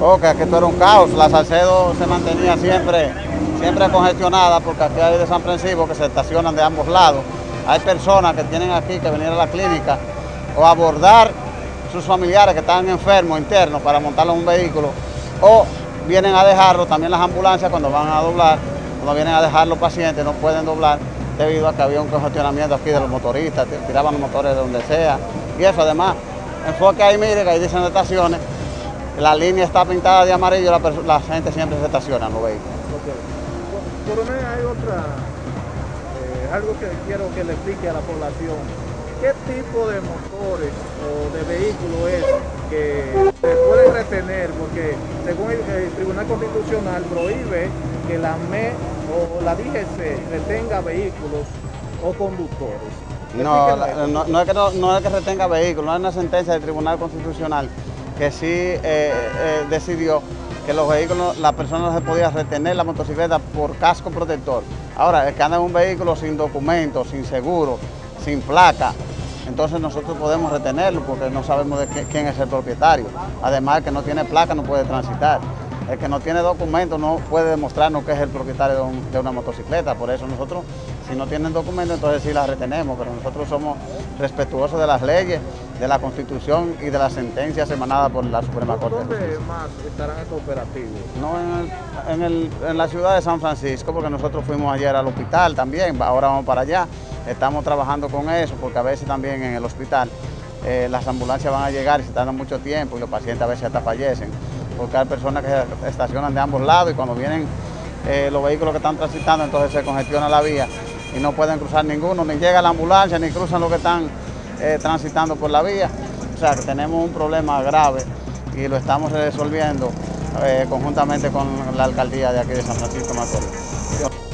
Oh, que esto era un caos, la Salcedo se mantenía siempre, siempre congestionada porque aquí hay de San Francisco que se estacionan de ambos lados. Hay personas que tienen aquí que venir a la clínica o abordar sus familiares que están enfermos internos para montarlos un vehículo o vienen a dejarlo, también las ambulancias cuando van a doblar, cuando vienen a dejar los pacientes no pueden doblar debido a que había un congestionamiento aquí de los motoristas, tiraban los motores de donde sea y eso además, enfoque ahí, mire que ahí dicen estaciones, la línea está pintada de amarillo, la, la gente siempre se estaciona en los vehículos. Okay. Coronel, hay otra, eh, algo que quiero que le explique a la población. ¿Qué tipo de motores o de vehículos es que se pueden retener? Porque según el, el Tribunal Constitucional prohíbe que la ME o la DGC retenga vehículos o conductores. No, no, no, es que no, no, es que retenga vehículos, no es una sentencia del Tribunal Constitucional que sí eh, eh, decidió que los vehículos, la persona no se podía retener la motocicleta por casco protector. Ahora, el que anda en un vehículo sin documento, sin seguro, sin placa, entonces nosotros podemos retenerlo porque no sabemos de quién es el propietario. Además, el que no tiene placa no puede transitar. El que no tiene documento no puede demostrarnos que es el propietario de, una motocicleta. Por eso nosotros, si no tienen documento, entonces sí la retenemos, pero nosotros somos respetuosos de las leyes, de la Constitución y de las sentencias emanadas por la Suprema Corte. ¿Dónde más estarán estos operativos? No, en, el, en, el, en la ciudad de San Francisco, porque nosotros fuimos ayer al hospital también, ahora vamos para allá. Estamos trabajando con eso, porque a veces también en el hospital eh, las ambulancias van a llegar y se tardan mucho tiempo y los pacientes a veces hasta fallecen porque hay personas que se estacionan de ambos lados y cuando vienen eh, los vehículos que están transitando, entonces se congestiona la vía y no pueden cruzar ninguno, ni llega la ambulancia, ni cruzan los que están eh, transitando por la vía. O sea que tenemos un problema grave y lo estamos resolviendo eh, conjuntamente con la alcaldía de aquí de San Francisco Macorís.